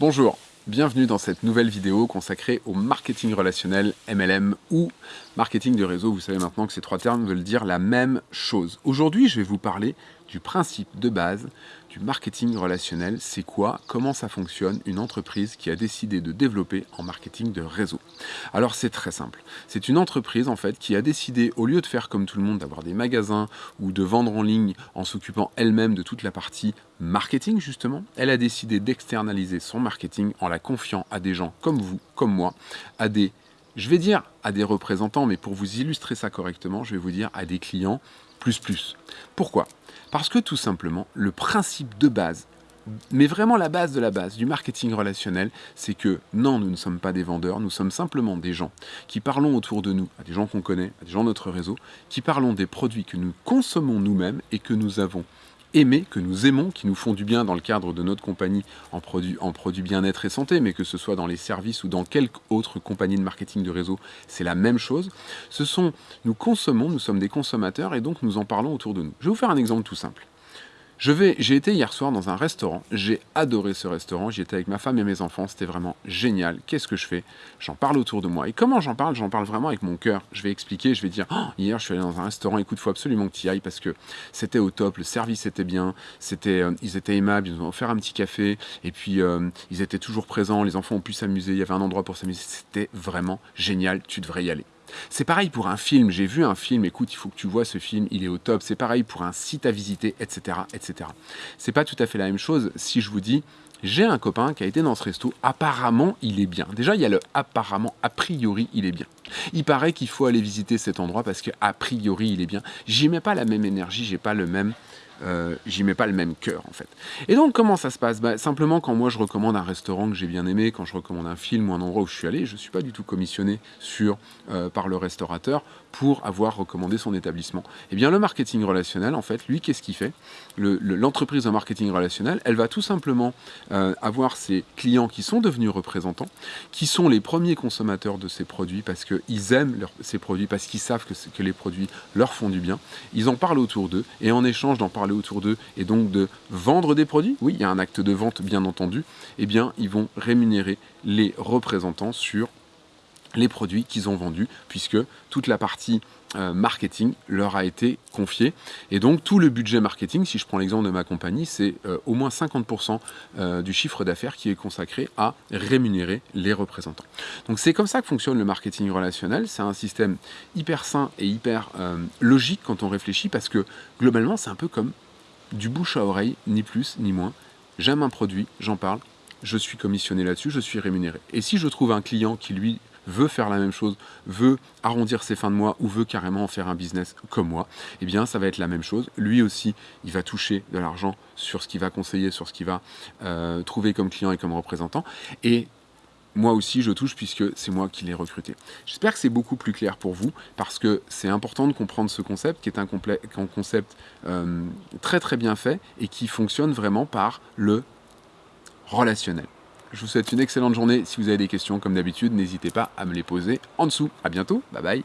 Bonjour, bienvenue dans cette nouvelle vidéo consacrée au marketing relationnel MLM ou marketing de réseau. Vous savez maintenant que ces trois termes veulent dire la même chose. Aujourd'hui, je vais vous parler du principe de base du marketing relationnel. C'est quoi? Comment ça fonctionne? Une entreprise qui a décidé de développer en marketing de réseau Alors c'est très simple. C'est une entreprise en fait qui a décidé, au lieu de faire comme tout le monde, d'avoir des magasins ou de vendre en ligne en s'occupant elle-même de toute la partie marketing justement, elle a décidé d'externaliser son marketing en la confiant à des gens comme vous, comme moi, à des je vais dire à des représentants, mais pour vous illustrer ça correctement, je vais vous dire à des clients plus plus. Pourquoi? Parce que tout simplement, le principe de base, mais vraiment la base de la base du marketing relationnel, c'est que non, nous ne sommes pas des vendeurs, nous sommes simplement des gens qui parlons autour de nous, à des gens qu'on connaît, à des gens de notre réseau, qui parlons des produits que nous consommons nous-mêmes et que nous avons aimés, que nous aimons, qui nous font du bien dans le cadre de notre compagnie en produits en produit bien-être et santé, mais que ce soit dans les services ou dans quelque autre compagnie de marketing de réseau, c'est la même chose. Ce sont, nous consommons, nous sommes des consommateurs et donc nous en parlons autour de nous. Je vais vous faire un exemple tout simple. J'ai été hier soir dans un restaurant, j'ai adoré ce restaurant, j'y étais avec ma femme et mes enfants, c'était vraiment génial. Qu'est-ce que je fais? J'en parle autour de moi. Et comment j'en parle? J'en parle vraiment avec mon cœur. Je vais expliquer, je vais dire, oh, hier je suis allé dans un restaurant, écoute, faut absolument que tu y ailles parce que c'était au top, le service était bien, c'était, euh, ils étaient aimables, ils nous ont offert un petit café, et puis euh, ils étaient toujours présents, les enfants ont pu s'amuser, il y avait un endroit pour s'amuser, c'était vraiment génial, tu devrais y aller. C'est pareil pour un film, j'ai vu un film, écoute, il faut que tu vois ce film, il est au top. C'est pareil pour un site à visiter, etc. etc. C'est pas tout à fait la même chose si je vous dis, j'ai un copain qui a été dans ce resto, apparemment il est bien. Déjà, il y a le apparemment, a priori il est bien. Il paraît qu'il faut aller visiter cet endroit parce que a priori il est bien. J'y mets pas la même énergie, j'ai pas le même euh, j'y mets pas le même cœur en fait. Et donc comment ça se passe? Bah, Simplement quand moi je recommande un restaurant que j'ai bien aimé, quand je recommande un film ou un endroit où je suis allé, je ne suis pas du tout commissionné sur, euh, par le restaurateur pour avoir recommandé son établissement. Eh bien le marketing relationnel en fait, lui qu'est-ce qu'il fait? L'entreprise de marketing relationnel, elle va tout simplement euh, avoir ses clients qui sont devenus représentants, qui sont les premiers consommateurs de ces produits parce qu'ils aiment ces produits, parce qu'ils savent que les produits leur font du bien. Ils en parlent autour d'eux et en échange d'en parler autour d'eux et donc de vendre des produits, oui, il y a un acte de vente bien entendu, eh bien, ils vont rémunérer les représentants sur les produits qu'ils ont vendus, puisque toute la partie euh, marketing leur a été confiée. Et donc tout le budget marketing, si je prends l'exemple de ma compagnie, c'est euh, au moins 50% euh, du chiffre d'affaires qui est consacré à rémunérer les représentants. Donc c'est comme ça que fonctionne le marketing relationnel. C'est un système hyper sain et hyper logique quand on réfléchit, parce que globalement c'est un peu comme du bouche à oreille, ni plus ni moins. J'aime un produit, j'en parle, je suis commissionné là-dessus, je suis rémunéré. Et si je trouve un client qui lui veut faire la même chose, veut arrondir ses fins de mois ou veut carrément faire un business comme moi, eh bien ça va être la même chose. Lui aussi, il va toucher de l'argent sur ce qu'il va conseiller, sur ce qu'il va euh, trouver comme client et comme représentant. Et moi aussi je touche puisque c'est moi qui l'ai recruté. J'espère que c'est beaucoup plus clair pour vous parce que c'est important de comprendre ce concept qui est un, concept euh, très très bien fait et qui fonctionne vraiment par le relationnel. Je vous souhaite une excellente journée. Si vous avez des questions, comme d'habitude, n'hésitez pas à me les poser en dessous. A bientôt. Bye bye.